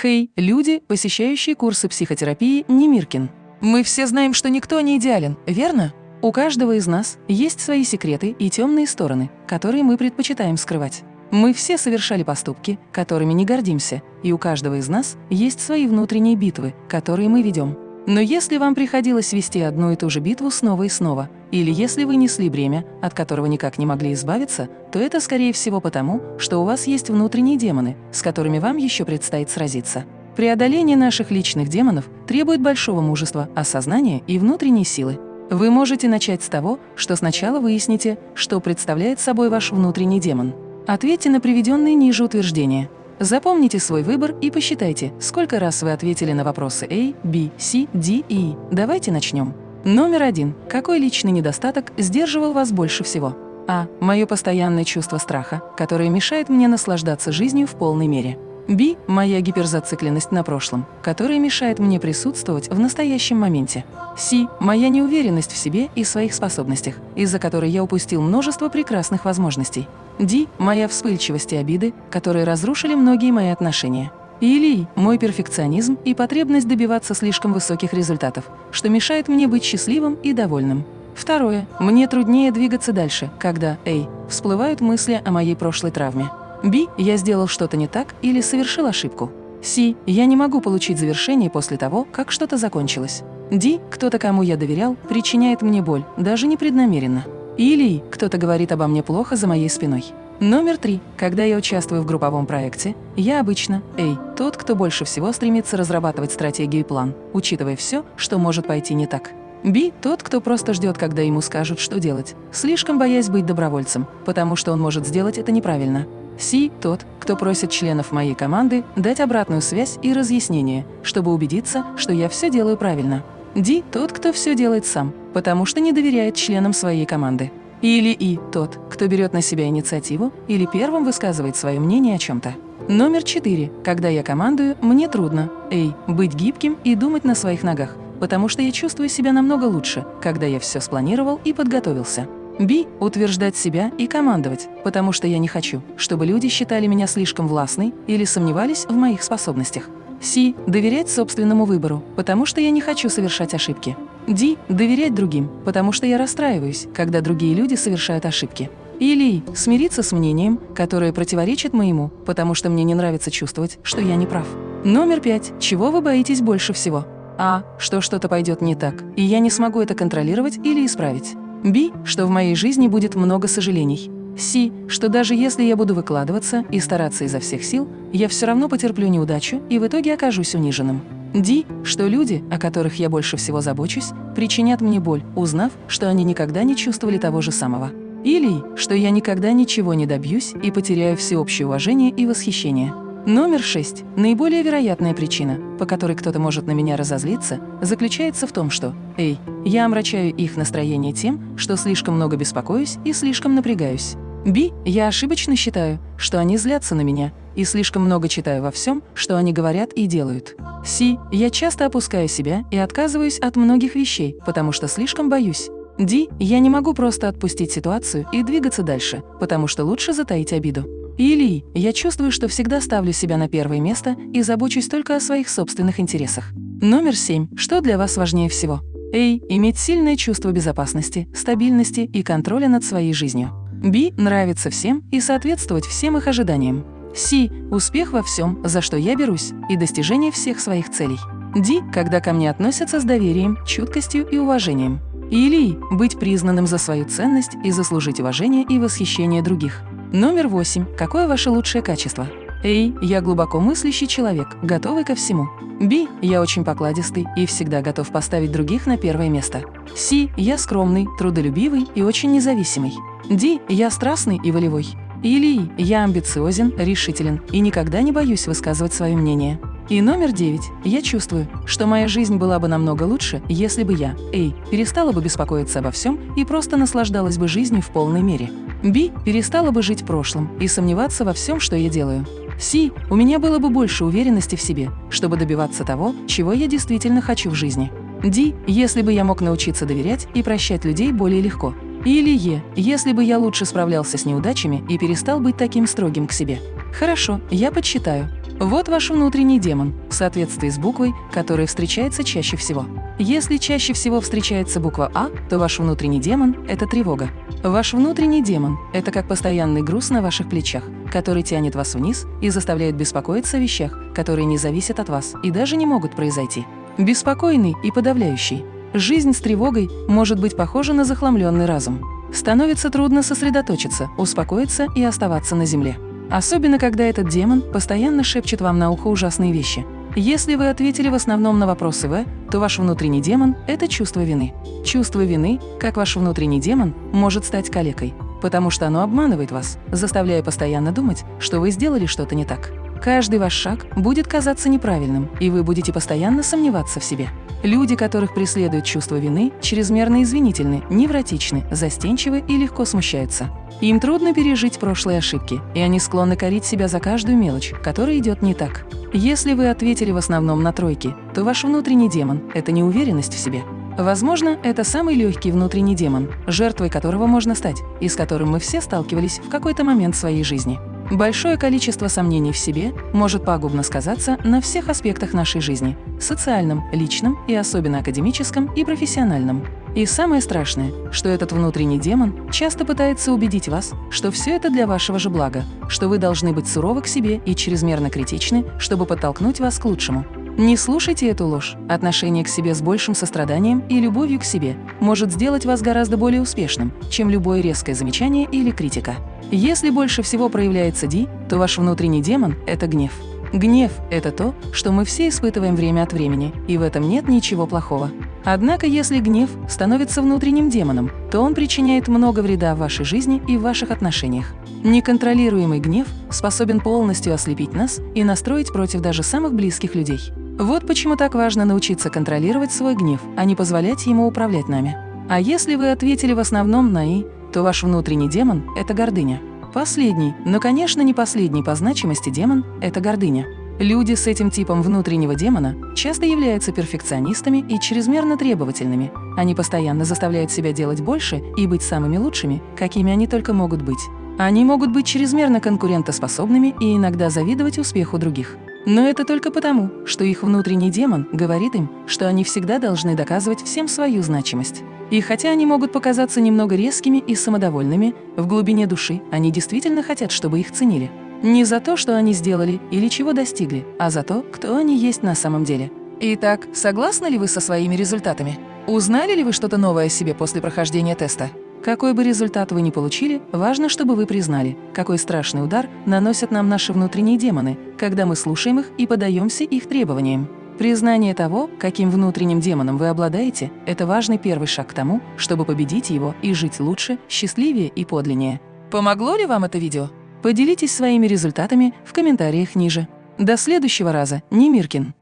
Хей, люди, посещающие курсы психотерапии Немиркин. Мы все знаем, что никто не идеален, верно? У каждого из нас есть свои секреты и темные стороны, которые мы предпочитаем скрывать. Мы все совершали поступки, которыми не гордимся, и у каждого из нас есть свои внутренние битвы, которые мы ведем. Но если вам приходилось вести одну и ту же битву снова и снова, или если вы несли бремя, от которого никак не могли избавиться, то это, скорее всего, потому, что у вас есть внутренние демоны, с которыми вам еще предстоит сразиться. Преодоление наших личных демонов требует большого мужества, осознания и внутренней силы. Вы можете начать с того, что сначала выясните, что представляет собой ваш внутренний демон. Ответьте на приведенные ниже утверждения. Запомните свой выбор и посчитайте, сколько раз вы ответили на вопросы A, B, C, D и E. Давайте начнем. Номер один. Какой личный недостаток сдерживал вас больше всего? А. Мое постоянное чувство страха, которое мешает мне наслаждаться жизнью в полной мере. Б. Моя гиперзацикленность на прошлом, которая мешает мне присутствовать в настоящем моменте. С. Моя неуверенность в себе и своих способностях, из-за которой я упустил множество прекрасных возможностей. Д. Моя вспыльчивость и обиды, которые разрушили многие мои отношения. Или мой перфекционизм и потребность добиваться слишком высоких результатов, что мешает мне быть счастливым и довольным. Второе. Мне труднее двигаться дальше, когда, эй, всплывают мысли о моей прошлой травме. Б. Я сделал что-то не так или совершил ошибку. С. Я не могу получить завершение после того, как что-то закончилось. Д. Кто-то, кому я доверял, причиняет мне боль, даже непреднамеренно. Или кто-то говорит обо мне плохо за моей спиной. Номер три. Когда я участвую в групповом проекте, я обычно, эй, тот, кто больше всего стремится разрабатывать стратегию и план, учитывая все, что может пойти не так. Б. Тот, кто просто ждет, когда ему скажут, что делать, слишком боясь быть добровольцем, потому что он может сделать это неправильно. Си – тот, кто просит членов моей команды дать обратную связь и разъяснение, чтобы убедиться, что я все делаю правильно. Ди – тот, кто все делает сам, потому что не доверяет членам своей команды. Или И – тот, кто берет на себя инициативу или первым высказывает свое мнение о чем-то. Номер четыре. Когда я командую, мне трудно. Эй, быть гибким и думать на своих ногах, потому что я чувствую себя намного лучше, когда я все спланировал и подготовился. Б. Утверждать себя и командовать, потому что я не хочу, чтобы люди считали меня слишком властной или сомневались в моих способностях. С. Доверять собственному выбору, потому что я не хочу совершать ошибки. Д. Доверять другим, потому что я расстраиваюсь, когда другие люди совершают ошибки. Или смириться с мнением, которое противоречит моему, потому что мне не нравится чувствовать, что я не прав. Номер пять. Чего вы боитесь больше всего? А. Что что-то пойдет не так, и я не смогу это контролировать или исправить. Б, что в моей жизни будет много сожалений. С, что даже если я буду выкладываться и стараться изо всех сил, я все равно потерплю неудачу и в итоге окажусь униженным. Д, что люди, о которых я больше всего забочусь, причинят мне боль, узнав, что они никогда не чувствовали того же самого. Или, что я никогда ничего не добьюсь и потеряю всеобщее уважение и восхищение. Номер шесть. Наиболее вероятная причина, по которой кто-то может на меня разозлиться, заключается в том, что «Эй, я омрачаю их настроение тем, что слишком много беспокоюсь и слишком напрягаюсь». Би, я ошибочно считаю, что они злятся на меня, и слишком много читаю во всем, что они говорят и делают. Си, я часто опускаю себя и отказываюсь от многих вещей, потому что слишком боюсь. Ди, я не могу просто отпустить ситуацию и двигаться дальше, потому что лучше затаить обиду. Или я чувствую, что всегда ставлю себя на первое место и забочусь только о своих собственных интересах. Номер семь. Что для вас важнее всего? Эй, иметь сильное чувство безопасности, стабильности и контроля над своей жизнью. Би, нравится всем и соответствовать всем их ожиданиям. Си, успех во всем, за что я берусь, и достижение всех своих целей. Ди, когда ко мне относятся с доверием, чуткостью и уважением. Или быть признанным за свою ценность и заслужить уважение и восхищение других. Номер восемь. Какое ваше лучшее качество? Эй, я глубоко мыслящий человек, готовый ко всему. Би, я очень покладистый и всегда готов поставить других на первое место. Си, я скромный, трудолюбивый и очень независимый. Ди, я страстный и волевой. Или я амбициозен, решителен и никогда не боюсь высказывать свое мнение. И номер девять. Я чувствую, что моя жизнь была бы намного лучше, если бы я, эй, перестала бы беспокоиться обо всем и просто наслаждалась бы жизнью в полной мере. Би, перестала бы жить прошлым и сомневаться во всем, что я делаю. Си, у меня было бы больше уверенности в себе, чтобы добиваться того, чего я действительно хочу в жизни. Ди, если бы я мог научиться доверять и прощать людей более легко. Или Е, если бы я лучше справлялся с неудачами и перестал быть таким строгим к себе. Хорошо, я подсчитаю. Вот ваш внутренний демон в соответствии с буквой, которая встречается чаще всего. Если чаще всего встречается буква А, то ваш внутренний демон – это тревога. Ваш внутренний демон – это как постоянный груз на ваших плечах, который тянет вас вниз и заставляет беспокоиться о вещах, которые не зависят от вас и даже не могут произойти. Беспокойный и подавляющий. Жизнь с тревогой может быть похожа на захламленный разум. Становится трудно сосредоточиться, успокоиться и оставаться на земле. Особенно, когда этот демон постоянно шепчет вам на ухо ужасные вещи – если вы ответили в основном на вопросы В, то ваш внутренний демон – это чувство вины. Чувство вины, как ваш внутренний демон, может стать калекой, потому что оно обманывает вас, заставляя постоянно думать, что вы сделали что-то не так. Каждый ваш шаг будет казаться неправильным, и вы будете постоянно сомневаться в себе. Люди, которых преследует чувство вины, чрезмерно извинительны, невротичны, застенчивы и легко смущаются. Им трудно пережить прошлые ошибки, и они склонны корить себя за каждую мелочь, которая идет не так. Если вы ответили в основном на тройки, то ваш внутренний демон – это неуверенность в себе. Возможно, это самый легкий внутренний демон, жертвой которого можно стать, и с которым мы все сталкивались в какой-то момент своей жизни. Большое количество сомнений в себе может пагубно сказаться на всех аспектах нашей жизни – социальном, личном и особенно академическом и профессиональном. И самое страшное, что этот внутренний демон часто пытается убедить вас, что все это для вашего же блага, что вы должны быть суровы к себе и чрезмерно критичны, чтобы подтолкнуть вас к лучшему. Не слушайте эту ложь. Отношение к себе с большим состраданием и любовью к себе может сделать вас гораздо более успешным, чем любое резкое замечание или критика. Если больше всего проявляется Ди, то ваш внутренний демон – это гнев. Гнев – это то, что мы все испытываем время от времени, и в этом нет ничего плохого. Однако, если гнев становится внутренним демоном, то он причиняет много вреда в вашей жизни и в ваших отношениях. Неконтролируемый гнев способен полностью ослепить нас и настроить против даже самых близких людей. Вот почему так важно научиться контролировать свой гнев, а не позволять ему управлять нами. А если вы ответили в основном на «и», то ваш внутренний демон – это гордыня. Последний, но, конечно, не последний по значимости демон – это гордыня. Люди с этим типом внутреннего демона часто являются перфекционистами и чрезмерно требовательными. Они постоянно заставляют себя делать больше и быть самыми лучшими, какими они только могут быть. Они могут быть чрезмерно конкурентоспособными и иногда завидовать успеху других. Но это только потому, что их внутренний демон говорит им, что они всегда должны доказывать всем свою значимость. И хотя они могут показаться немного резкими и самодовольными, в глубине души они действительно хотят, чтобы их ценили. Не за то, что они сделали или чего достигли, а за то, кто они есть на самом деле. Итак, согласны ли вы со своими результатами? Узнали ли вы что-то новое о себе после прохождения теста? Какой бы результат вы ни получили, важно, чтобы вы признали, какой страшный удар наносят нам наши внутренние демоны, когда мы слушаем их и подаемся их требованиям. Признание того, каким внутренним демоном вы обладаете, это важный первый шаг к тому, чтобы победить его и жить лучше, счастливее и подлиннее. Помогло ли вам это видео? Поделитесь своими результатами в комментариях ниже. До следующего раза, Немиркин.